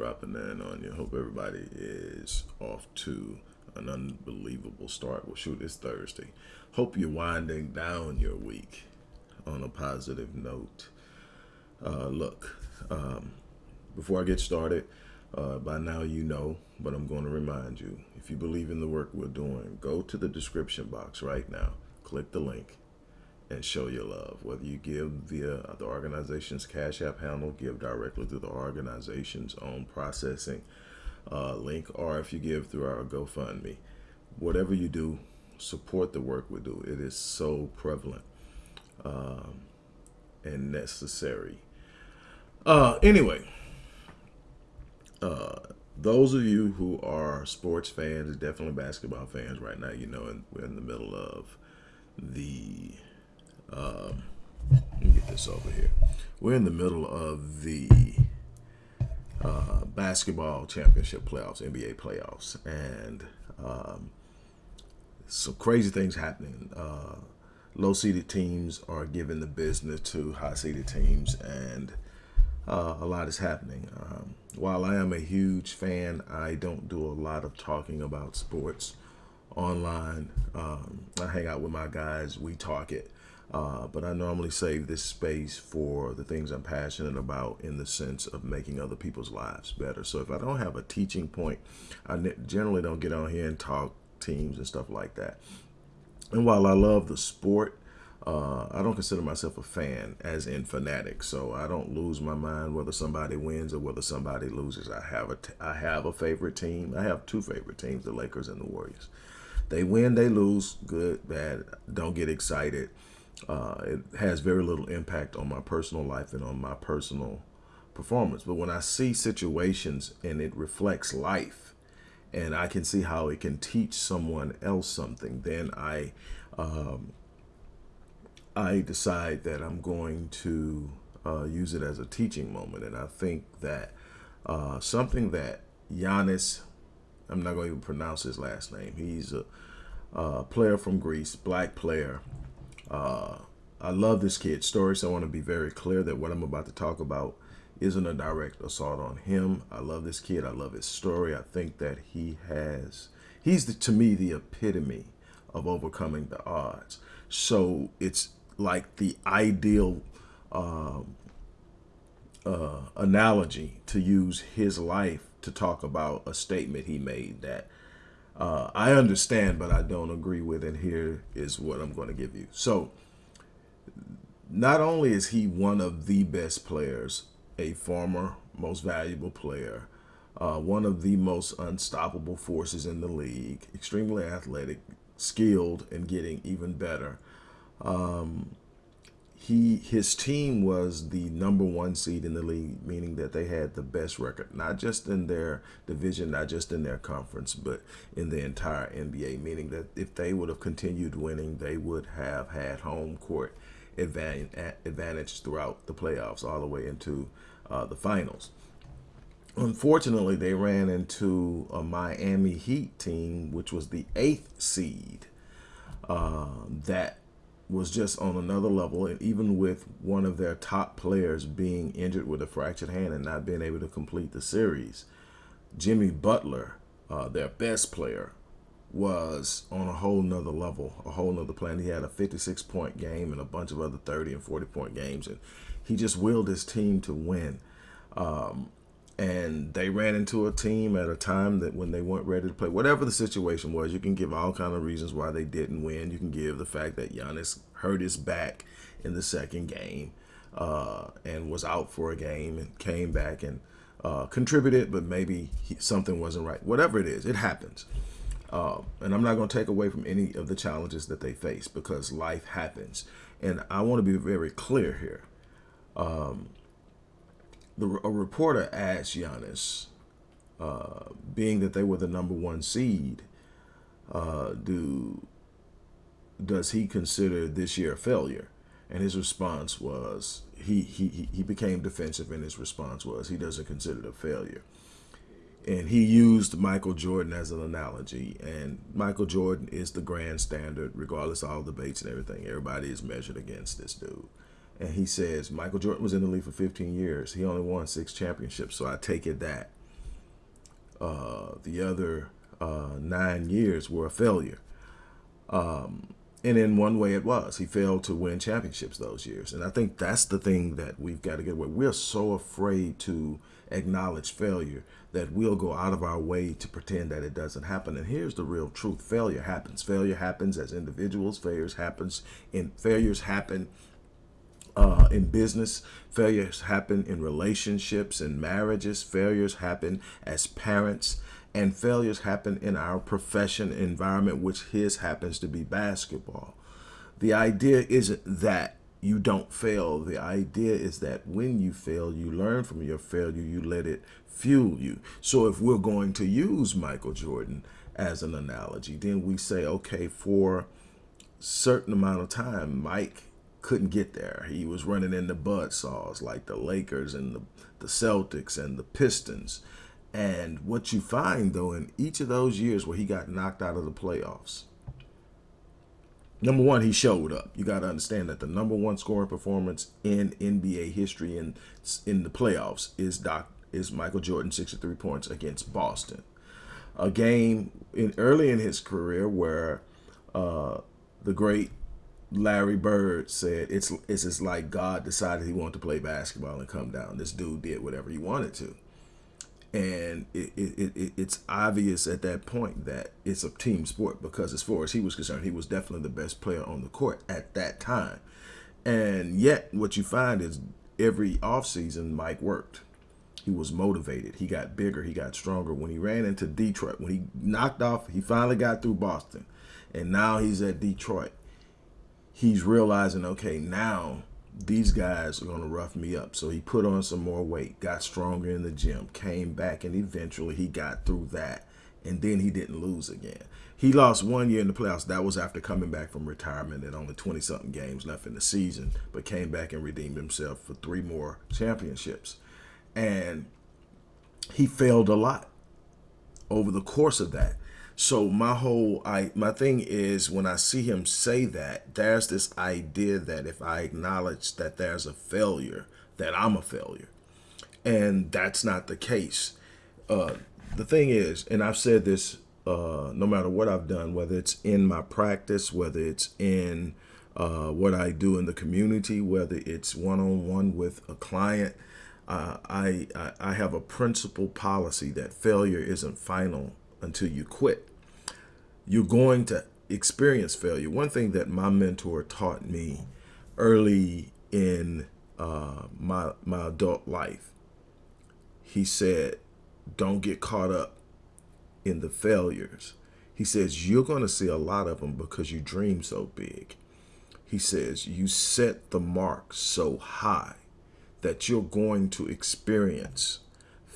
dropping in on you. Hope everybody is off to an unbelievable start. Well, shoot, it's Thursday. Hope you're winding down your week on a positive note. Uh, look, um, before I get started, uh, by now you know, but I'm going to remind you if you believe in the work we're doing, go to the description box right now, click the link, and show your love. Whether you give via the organization's Cash App handle, give directly through the organization's own processing uh, link, or if you give through our GoFundMe. Whatever you do, support the work we do. It is so prevalent um, and necessary. Uh, anyway, uh, those of you who are sports fans, definitely basketball fans right now, you know, we're in the middle of the um, let me get this over here. We're in the middle of the uh, basketball championship playoffs, NBA playoffs, and um, some crazy things happening. Uh, low seeded teams are giving the business to high seeded teams, and uh, a lot is happening. Um, while I am a huge fan, I don't do a lot of talking about sports online. Um, I hang out with my guys, we talk it. Uh, but I normally save this space for the things I'm passionate about in the sense of making other people's lives better. So if I don't have a teaching point, I generally don't get on here and talk teams and stuff like that. And while I love the sport, uh, I don't consider myself a fan as in fanatic. So I don't lose my mind whether somebody wins or whether somebody loses. I have a, I have a favorite team. I have two favorite teams, the Lakers and the Warriors. They win, they lose, good, bad. Don't get excited uh, it has very little impact on my personal life and on my personal performance. But when I see situations and it reflects life, and I can see how it can teach someone else something, then I um, I decide that I'm going to uh, use it as a teaching moment. And I think that uh, something that Giannis, I'm not going to even pronounce his last name. He's a, a player from Greece, black player, uh, I love this kid's story, so I want to be very clear that what I'm about to talk about isn't a direct assault on him. I love this kid. I love his story. I think that he has, he's the, to me the epitome of overcoming the odds. So it's like the ideal uh, uh, analogy to use his life to talk about a statement he made that uh, I understand, but I don't agree with. And here is what I'm going to give you. So, not only is he one of the best players, a former most valuable player, uh, one of the most unstoppable forces in the league, extremely athletic, skilled, and getting even better. Um, he his team was the number one seed in the league, meaning that they had the best record, not just in their division, not just in their conference, but in the entire NBA. Meaning that if they would have continued winning, they would have had home court advantage throughout the playoffs, all the way into uh, the finals. Unfortunately, they ran into a Miami Heat team, which was the eighth seed. Uh, that was just on another level. And even with one of their top players being injured with a fractured hand and not being able to complete the series, Jimmy Butler, uh, their best player, was on a whole nother level, a whole nother plan. He had a 56 point game and a bunch of other 30 and 40 point games. And he just willed his team to win. Um, and they ran into a team at a time that when they weren't ready to play. Whatever the situation was, you can give all kind of reasons why they didn't win. You can give the fact that Giannis hurt his back in the second game uh, and was out for a game and came back and uh, contributed, but maybe he, something wasn't right. Whatever it is, it happens. Uh, and I'm not going to take away from any of the challenges that they face because life happens. And I want to be very clear here. Um, the, a reporter asked Giannis, uh, being that they were the number one seed, uh, do does he consider this year a failure? And his response was he he he became defensive, and his response was he doesn't consider it a failure. And he used Michael Jordan as an analogy, and Michael Jordan is the grand standard, regardless of all debates and everything. Everybody is measured against this dude And he says Michael Jordan was in the league for 15 years. He only won six championships. So I take it that uh, the other uh, nine years were a failure. Um, and in one way it was. He failed to win championships those years. And I think that's the thing that we've got to get away. We're so afraid to acknowledge failure that we'll go out of our way to pretend that it doesn't happen. And here's the real truth. Failure happens. Failure happens as individuals. Failures happens in failures happen uh, in business. Failures happen in relationships and marriages. Failures happen as parents and failures happen in our profession environment, which his happens to be basketball. The idea isn't that you don't fail. The idea is that when you fail, you learn from your failure, you let it fuel you. So if we're going to use Michael Jordan as an analogy, then we say, okay, for certain amount of time, Mike couldn't get there. He was running into bud saws like the Lakers and the, the Celtics and the Pistons. And what you find, though, in each of those years where he got knocked out of the playoffs, number one, he showed up. You got to understand that the number one scoring performance in NBA history in in the playoffs is Doc is Michael Jordan, 63 points against Boston. A game in early in his career where uh, the great Larry Bird said it's it's just like God decided he wanted to play basketball and come down. This dude did whatever he wanted to. And it, it, it, it's obvious at that point that it's a team sport because as far as he was concerned he was definitely the best player on the court at that time. And yet what you find is every offseason mike worked. He was motivated. He got bigger. He got stronger. When he ran into detroit when he knocked off he finally got through boston. And now he's at detroit he's realizing okay now these guys are going to rough me up. So he put on some more weight, got stronger in the gym, came back, and eventually he got through that. And then he didn't lose again. He lost one year in the playoffs. That was after coming back from retirement and only 20 something games left in the season, but came back and redeemed himself for three more championships. And he failed a lot over the course of that. So my whole I my thing is when I see him say that, there's this idea that if I acknowledge that there's a failure, that I'm a failure. And that's not the case. Uh, the thing is, and I've said this uh, no matter what I've done, whether it's in my practice, whether it's in uh, what I do in the community, whether it's one-on-one -on -one with a client, uh, I, I, I have a principle policy that failure isn't final until you quit you're going to experience failure. One thing that my mentor taught me early in uh, my my adult life, he said, "Don't get caught up in the failures." He says you're going to see a lot of them because you dream so big. He says you set the mark so high that you're going to experience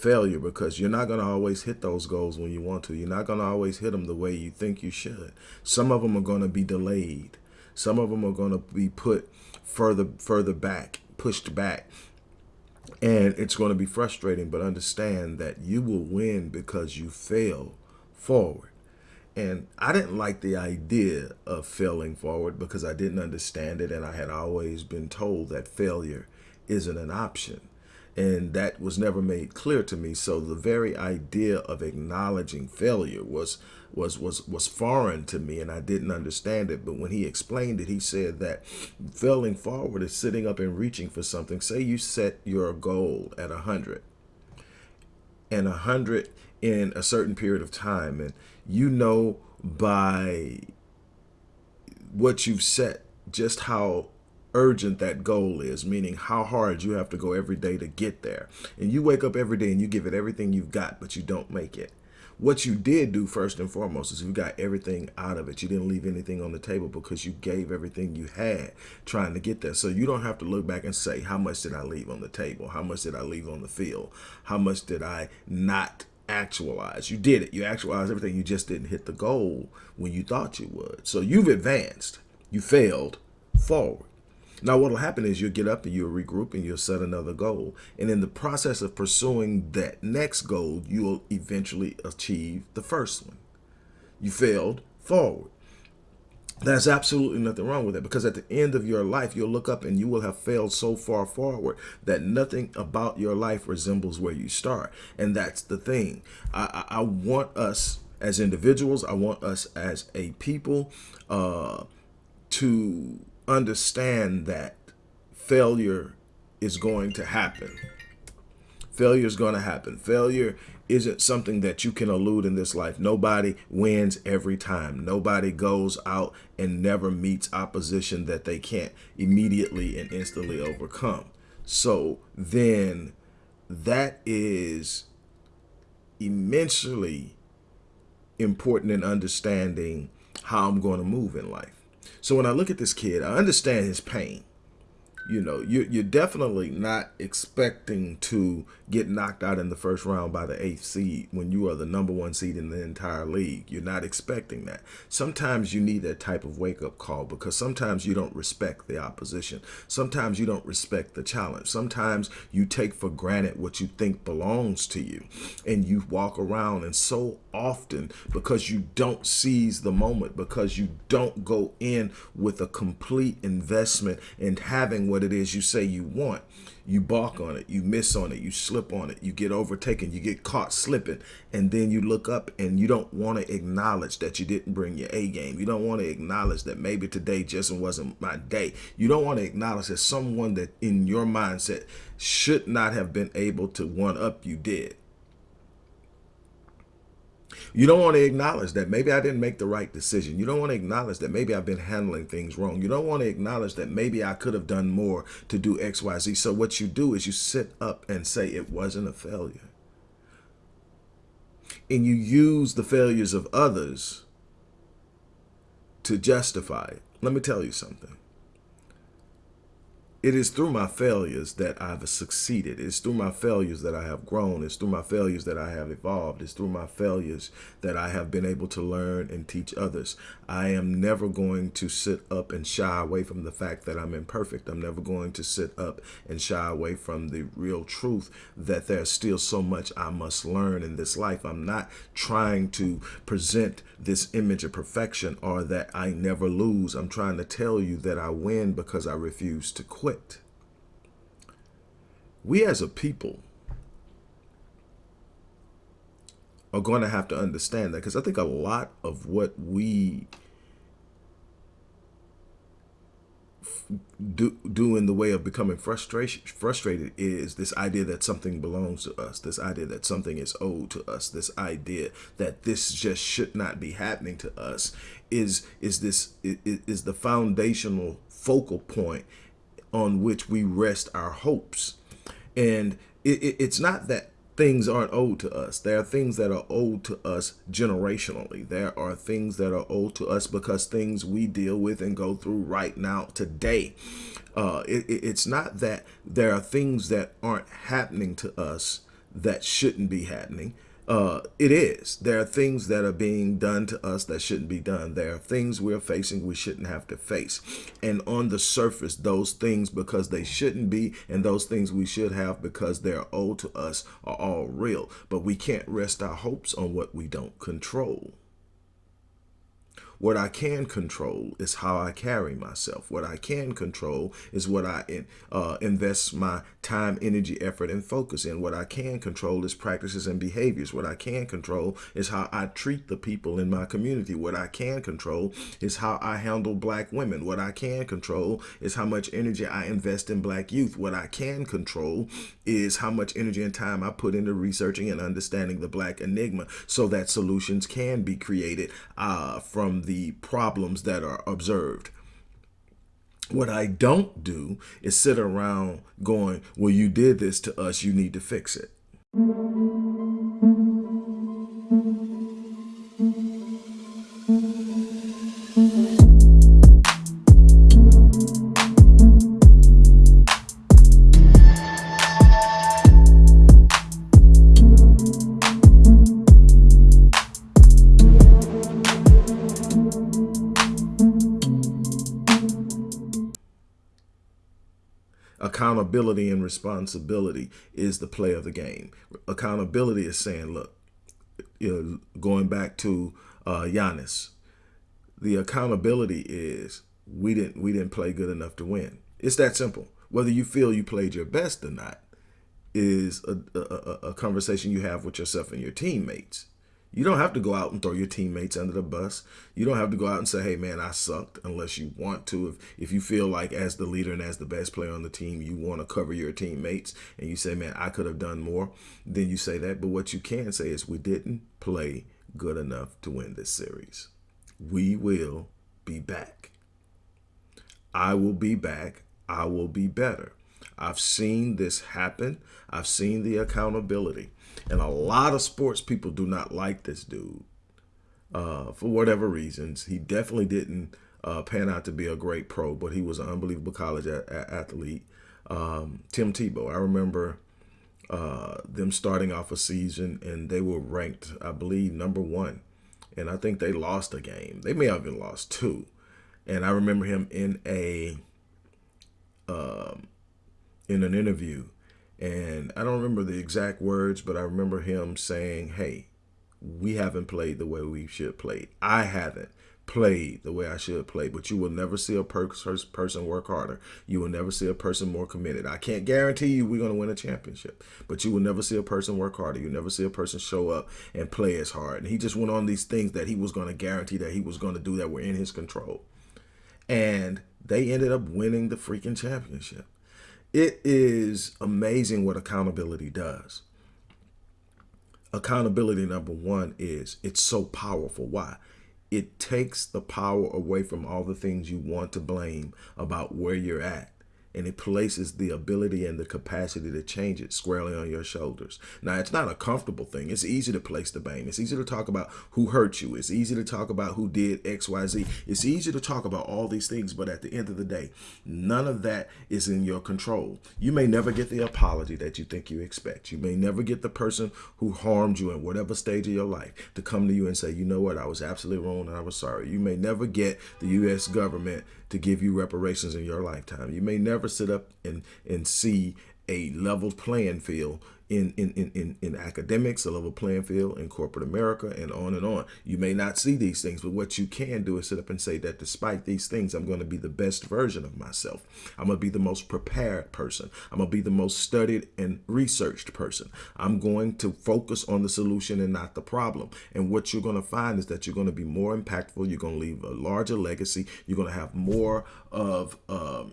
failure because you're not going to always hit those goals when you want to. You're not going to always hit them the way you think you should. Some of them are going to be delayed. Some of them are going to be put further further back, pushed back. And it's going to be frustrating, but understand that you will win because you fail forward. And I didn't like the idea of failing forward because I didn't understand it. And I had always been told that failure isn't an option and that was never made clear to me. So the very idea of acknowledging failure was was was was foreign to me and I didn't understand it. But when he explained it he said that failing forward is sitting up and reaching for something. Say you set your goal at a hundred and a hundred in a certain period of time and you know by what you've set just how urgent that goal is, meaning how hard you have to go every day to get there. And you wake up every day and you give it everything you've got, but you don't make it. What you did do first and foremost is you got everything out of it. You didn't leave anything on the table because you gave everything you had trying to get there. So you don't have to look back and say, how much did I leave on the table? How much did I leave on the field? How much did I not actualize? You did it. You actualized everything. You just didn't hit the goal when you thought you would. So you've advanced. You failed forward. Now, what will happen is you'll get up and you'll regroup and you'll set another goal. And in the process of pursuing that next goal, you'll eventually achieve the first one. You failed forward. There's absolutely nothing wrong with it because at the end of your life, you'll look up and you will have failed so far forward that nothing about your life resembles where you start. And that's the thing. I, I, I want us as individuals, I want us as a people uh, to understand that failure is going to happen. Failure is going to happen. Failure isn't something that you can elude in this life. Nobody wins every time. Nobody goes out and never meets opposition that they can't immediately and instantly overcome. So then that is immensely important in understanding how I'm going to move in life. So when I look at this kid, I understand his pain you know, you're, you're definitely not expecting to get knocked out in the first round by the eighth seed when you are the number one seed in the entire league. You're not expecting that. Sometimes you need that type of wake up call because sometimes you don't respect the opposition. Sometimes you don't respect the challenge. Sometimes you take for granted what you think belongs to you and you walk around and so often because you don't seize the moment, because you don't go in with a complete investment in having what it is you say you want. You balk on it, you miss on it, you slip on it, you get overtaken, you get caught slipping, and then you look up and you don't want to acknowledge that you didn't bring your A game. You don't want to acknowledge that maybe today just wasn't my day. You don't want to acknowledge that someone that in your mindset should not have been able to one up you did. You don't want to acknowledge that maybe I didn't make the right decision. You don't want to acknowledge that maybe I've been handling things wrong. You don't want to acknowledge that maybe I could have done more to do X, Y, Z. So what you do is you sit up and say it wasn't a failure. And you use the failures of others to justify it. Let me tell you something. It is through my failures that I've succeeded. It's through my failures that I have grown. It's through my failures that I have evolved. It's through my failures that I have been able to learn and teach others. I am never going to sit up and shy away from the fact that I'm imperfect. I'm never going to sit up and shy away from the real truth that there's still so much I must learn in this life. I'm not trying to present this image of perfection or that I never lose. I'm trying to tell you that I win because I refuse to quit We as a people are going to have to understand that because I think a lot of what we do, do in the way of becoming frustration frustrated is this idea that something belongs to us this idea that something is owed to us this idea that this just should not be happening to us is is this is, is the foundational focal point on which we rest our hopes. And it, it, it's not that things aren't owed to us. There are things that are owed to us generationally. There are things that are owed to us because things we deal with and go through right now today. Uh, it, it's not that there are things that aren't happening to us that shouldn't be happening uh, it is. There are things that are being done to us that shouldn't be done. There are things we're facing we shouldn't have to face. And on the surface, those things because they shouldn't be and those things we should have because they're owed to us are all real. But we can't rest our hopes on what we don't control. What I can control is how I carry myself. What I can control is what I uh, invest my time, energy, effort, and focus in. What I can control is practices and behaviors. What I can control is how I treat the people in my community. What I can control is how I handle black women. What I can control is how much energy I invest in black youth. What I can control is how much energy and time I put into researching and understanding the black enigma so that solutions can be created uh, from the the problems that are observed. What I don't do is sit around going, well, you did this to us, you need to fix it. Accountability and responsibility is the play of the game. Accountability is saying, look, you know, going back to uh, Giannis, the accountability is we didn't we didn't play good enough to win. It's that simple. Whether you feel you played your best or not is a, a, a conversation you have with yourself and your teammates. You don't have to go out and throw your teammates under the bus. You don't have to go out and say, hey, man, I sucked unless you want to. If, if you feel like as the leader and as the best player on the team, you want to cover your teammates and you say, man, I could have done more, then you say that. But what you can say is we didn't play good enough to win this series. We will be back. I will be back. I will be better. I've seen this happen. I've seen the accountability. And a lot of sports people do not like this dude uh, for whatever reasons. He definitely didn't uh, pan out to be a great pro, but he was an unbelievable college athlete. Um, Tim Tebow, I remember uh, them starting off a season and they were ranked, I believe, number one. And I think they lost a game. They may have even lost two. And I remember him in a um, in an interview and I don't remember the exact words, but I remember him saying, hey, we haven't played the way we should play. I haven't played the way I should play, but you will never see a person work harder. You will never see a person more committed. I can't guarantee you we're going to win a championship, but you will never see a person work harder. You'll never see a person show up and play as hard. And he just went on these things that he was going to guarantee that he was going to do that were in his control. And they ended up winning the freaking championship. It is amazing what accountability does. Accountability, number one, is it's so powerful. Why? It takes the power away from all the things you want to blame about where you're at and it places the ability and the capacity to change it squarely on your shoulders. Now, it's not a comfortable thing. It's easy to place the blame. It's easy to talk about who hurt you. It's easy to talk about who did X, Y, Z. It's easy to talk about all these things, but at the end of the day, none of that is in your control. You may never get the apology that you think you expect. You may never get the person who harmed you in whatever stage of your life to come to you and say, you know what, I was absolutely wrong and I was sorry. You may never get the U.S. government to give you reparations in your lifetime. You may never sit up and, and see a level playing field in, in, in, in, academics, a level playing field in corporate America, and on and on. You may not see these things, but what you can do is sit up and say that despite these things, I'm going to be the best version of myself. I'm going to be the most prepared person. I'm going to be the most studied and researched person. I'm going to focus on the solution and not the problem. And what you're going to find is that you're going to be more impactful. You're going to leave a larger legacy. You're going to have more of um,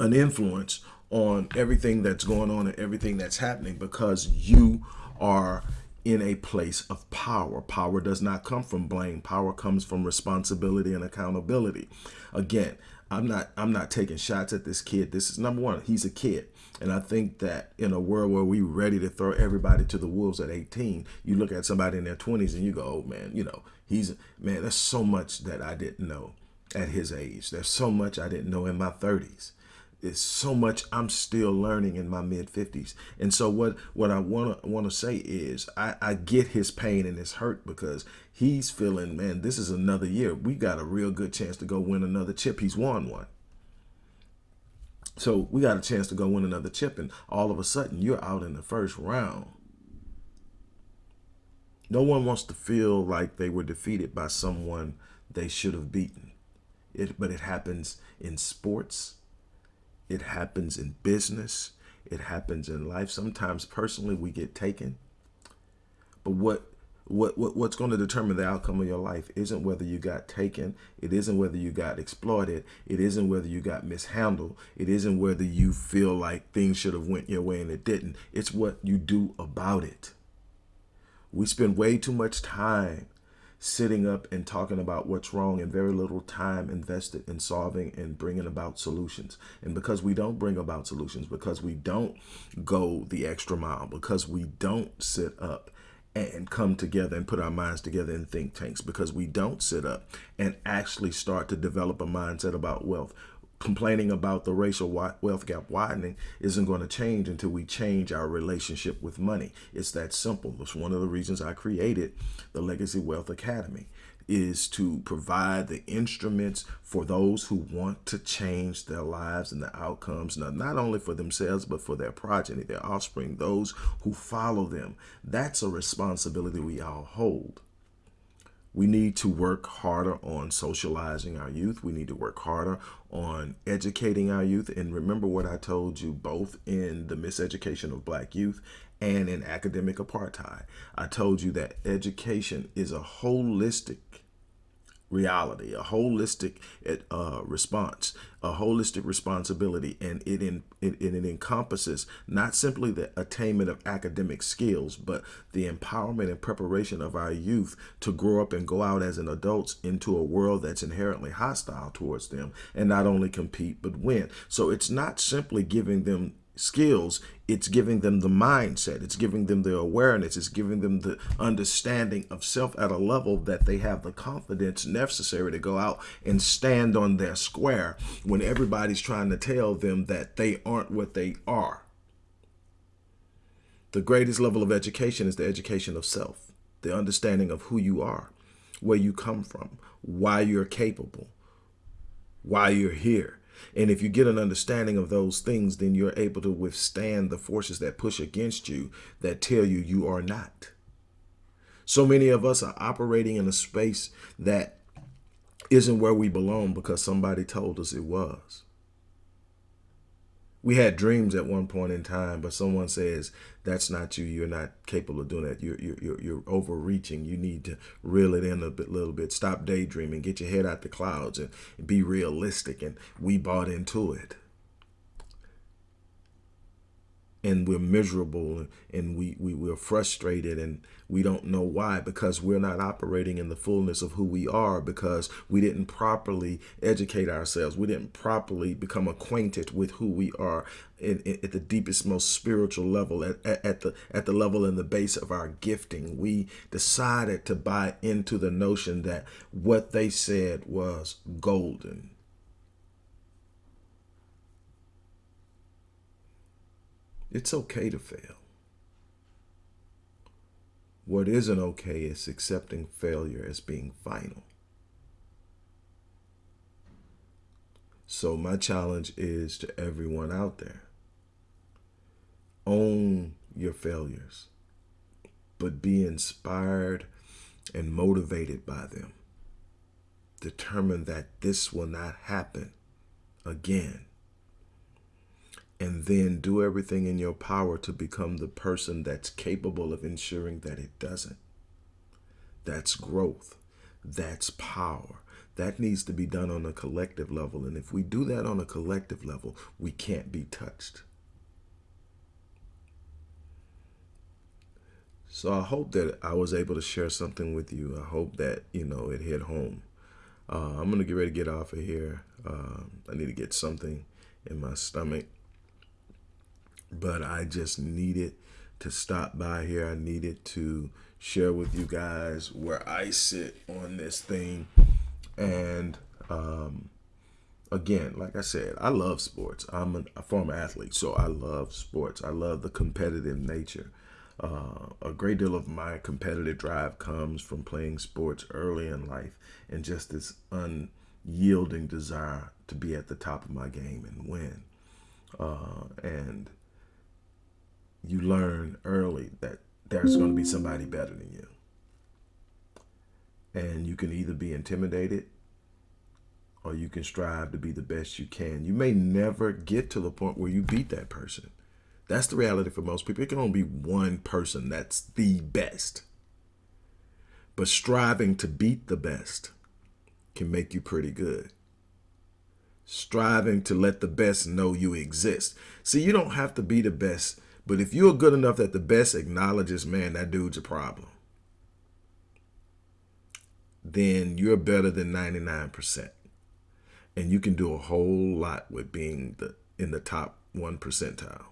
an influence on everything that's going on and everything that's happening because you are in a place of power. Power does not come from blame. Power comes from responsibility and accountability. Again, I'm not I'm not taking shots at this kid. This is number one. He's a kid. And I think that in a world where we ready to throw everybody to the wolves at 18, you look at somebody in their 20s and you go, oh man, you know, he's man, there's so much that I didn't know at his age. There's so much I didn't know in my 30s is so much I'm still learning in my mid 50s. And so what what I want to want to say is I, I get his pain and his hurt because he's feeling, man, this is another year. We got a real good chance to go win another chip. He's won one. So we got a chance to go win another chip and all of a sudden you're out in the first round. No one wants to feel like they were defeated by someone they should have beaten. It, but it happens in sports it happens in business. It happens in life. Sometimes personally we get taken. But what what, what what's going to determine the outcome of your life isn't whether you got taken it isn't whether you got exploited it isn't whether you got mishandled it isn't whether you feel like things should have went your way and it didn't it's what you do about it we spend way too much time sitting up and talking about what's wrong and very little time invested in solving and bringing about solutions. And because we don't bring about solutions, because we don't go the extra mile, because we don't sit up and come together and put our minds together in think tanks, because we don't sit up and actually start to develop a mindset about wealth, complaining about the racial wealth gap widening isn't going to change until we change our relationship with money. It's that simple. That's one of the reasons I created the Legacy Wealth Academy is to provide the instruments for those who want to change their lives and the outcomes, not, not only for themselves, but for their progeny, their offspring, those who follow them. That's a responsibility we all hold. We need to work harder on socializing our youth. We need to work harder on educating our youth. And remember what I told you both in the miseducation of black youth and in academic apartheid. I told you that education is a holistic reality, a holistic uh, response, a holistic responsibility, and it, in, it, it encompasses not simply the attainment of academic skills, but the empowerment and preparation of our youth to grow up and go out as an adults into a world that's inherently hostile towards them, and not only compete but win. So it's not simply giving them skills, it's giving them the mindset, it's giving them the awareness, it's giving them the understanding of self at a level that they have the confidence necessary to go out and stand on their square when everybody's trying to tell them that they aren't what they are. The greatest level of education is the education of self, the understanding of who you are, where you come from, why you're capable, why you're here and if you get an understanding of those things, then you're able to withstand the forces that push against you that tell you you are not. So many of us are operating in a space that isn't where we belong because somebody told us it was we had dreams at one point in time, but someone says that's not you. You're not capable of doing that. You're you're you're, overreaching. You need to reel it in a bit, little bit. Stop daydreaming. Get your head out the clouds and be realistic. And we bought into it and we're miserable and we, we we're frustrated and we don't know why because we're not operating in the fullness of who we are because we didn't properly educate ourselves. We didn't properly become acquainted with who we are in, in, at the deepest most spiritual level at, at, at the at the level in the base of our gifting. We decided to buy into the notion that what they said was golden It's okay to fail. What isn't okay is accepting failure as being final. So my challenge is to everyone out there. Own your failures, but be inspired and motivated by them. Determine that this will not happen again and then do everything in your power to become the person that's capable of ensuring that it doesn't. That's growth. That's power. That needs to be done on a collective level. And if we do that on a collective level, we can't be touched. So I hope that I was able to share something with you. I hope that, you know, it hit home. Uh, I'm going to get ready to get off of here. Uh, I need to get something in my stomach but I just needed to stop by here. I needed to share with you guys where I sit on this thing. And um, again, like I said, I love sports. I'm a, former athlete, so I love sports. I love the competitive nature. Uh, a great deal of my competitive drive comes from playing sports early in life and just this unyielding desire to be at the top of my game and win. Uh, and you learn early that there's going to be somebody better than you. And you can either be intimidated or you can strive to be the best you can. You may never get to the point where you beat that person. That's the reality for most people. It can only be one person that's the best. But striving to beat the best can make you pretty good. Striving to let the best know you exist. See, you don't have to be the best but if you're good enough that the best acknowledges, man, that dude's a problem, then you're better than 99%. And you can do a whole lot with being the in the top one percentile.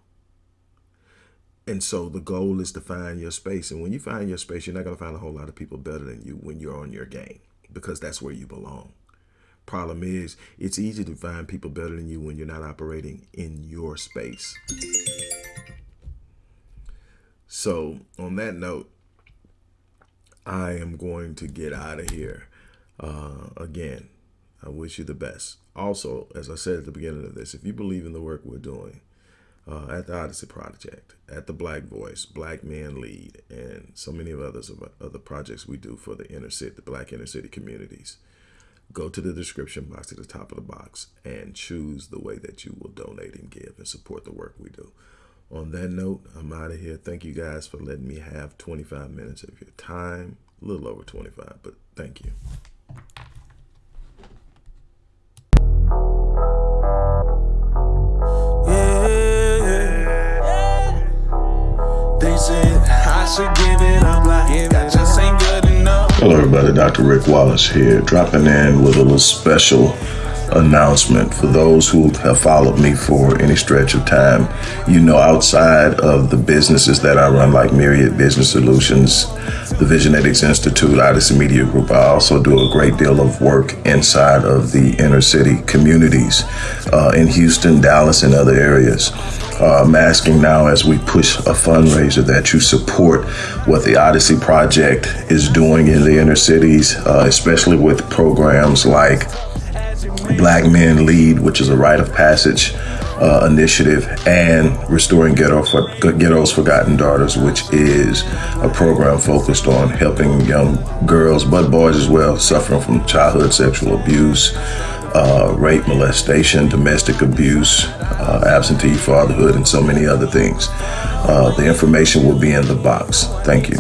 And so the goal is to find your space. And when you find your space, you're not going to find a whole lot of people better than you when you're on your game because that's where you belong. Problem is, it's easy to find people better than you when you're not operating in your space. So on that note, I am going to get out of here. Uh, again, I wish you the best. Also, as I said at the beginning of this, if you believe in the work we're doing, uh, at the Odyssey Project, at the Black Voice, Black Men Lead, and so many of others of other projects we do for the inner city, the Black inner city communities. Go to the description box at the top of the box and choose the way that you will donate and give and support the work we do. On that note, I'm out of here. Thank you guys for letting me have 25 minutes of your time. A little over 25, but thank you. Hello, everybody. Dr. Rick Wallace here, dropping in with a little special announcement for those who have followed me for any stretch of time. You know, outside of the businesses that I run, like Myriad Business Solutions, the Visionetics Institute, Odyssey Media Group, I also do a great deal of work inside of the inner city communities uh, in Houston, Dallas, and other areas. Uh, I'm asking now as we push a fundraiser that you support what the Odyssey Project is doing in the inner cities, uh, especially with programs like Black Men Lead, which is a rite of passage uh, initiative, and Restoring Ghetto for, Ghetto's Forgotten Daughters, which is a program focused on helping young girls, but boys as well, suffering from childhood sexual abuse, uh, rape, molestation, domestic abuse, uh, absentee fatherhood, and so many other things. Uh, the information will be in the box. Thank you.